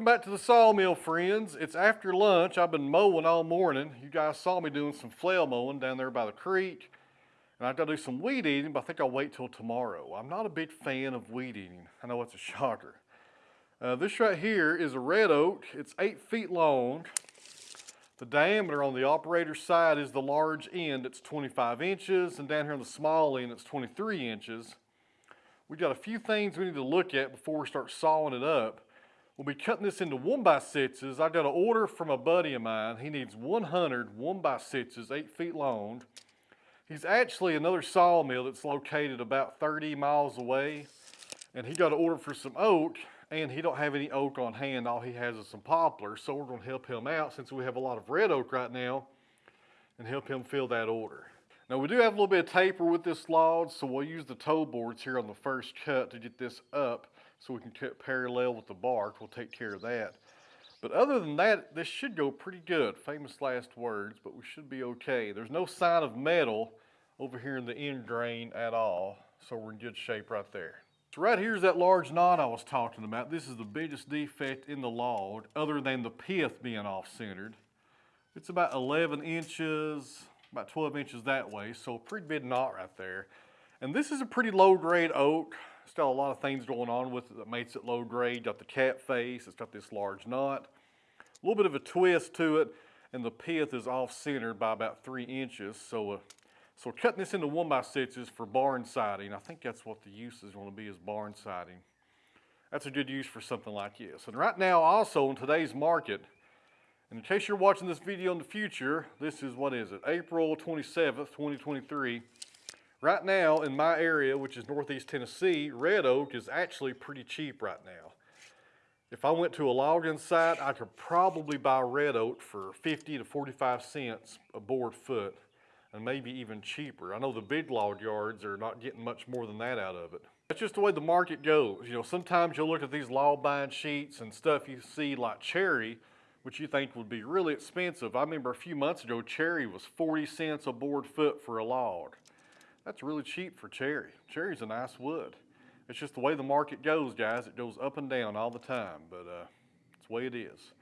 Welcome back to the sawmill, friends. It's after lunch. I've been mowing all morning. You guys saw me doing some flail mowing down there by the creek. And I've got to do some weed eating, but I think I'll wait till tomorrow. I'm not a big fan of weed eating. I know it's a shocker. Uh, this right here is a red oak. It's eight feet long. The diameter on the operator's side is the large end. It's 25 inches, and down here on the small end, it's 23 inches. We've got a few things we need to look at before we start sawing it up. We'll be cutting this into one by sixes. I got an order from a buddy of mine. He needs 100 one by sixes, eight feet long. He's actually another sawmill that's located about 30 miles away. And he got an order for some oak and he don't have any oak on hand. All he has is some poplar. So we're gonna help him out since we have a lot of red oak right now and help him fill that order. Now we do have a little bit of taper with this log, so we'll use the toe boards here on the first cut to get this up so we can cut parallel with the bark. We'll take care of that. But other than that, this should go pretty good. Famous last words, but we should be okay. There's no sign of metal over here in the end grain at all, so we're in good shape right there. So right here's that large knot I was talking about. This is the biggest defect in the log, other than the pith being off-centered. It's about 11 inches, about 12 inches that way, so a pretty big knot right there. And this is a pretty low grade oak. Got a lot of things going on with it that makes it low grade. Got the cat face, it's got this large knot. A little bit of a twist to it, and the pith is off centered by about three inches. So, uh, so cutting this into one by sixes for barn siding. I think that's what the use is gonna be is barn siding. That's a good use for something like this. And right now also in today's market, and in case you're watching this video in the future, this is, what is it, April 27th, 2023. Right now in my area, which is Northeast Tennessee, red oak is actually pretty cheap right now. If I went to a logging site, I could probably buy red oak for 50 to 45 cents a board foot and maybe even cheaper. I know the big log yards are not getting much more than that out of it. That's just the way the market goes. You know, sometimes you'll look at these log buying sheets and stuff you see like cherry, which you think would be really expensive. I remember a few months ago, cherry was 40 cents a board foot for a log. That's really cheap for cherry. Cherry's a nice wood. It's just the way the market goes, guys. It goes up and down all the time, but uh, it's the way it is.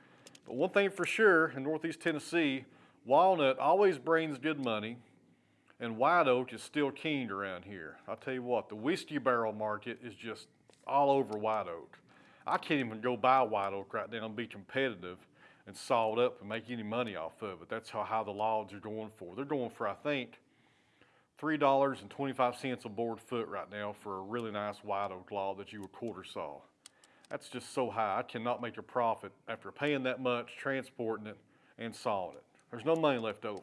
But one thing for sure, in Northeast Tennessee, walnut always brings good money, and white oak is still king around here. I'll tell you what, the whiskey barrel market is just all over white oak. I can't even go buy white oak right now and be competitive and saw it up and make any money off of it. That's how high the logs are going for. They're going for, I think, $3.25 a board foot right now for a really nice white oak log that you would quarter saw. That's just so high. I cannot make a profit after paying that much, transporting it, and sawing it. There's no money left over.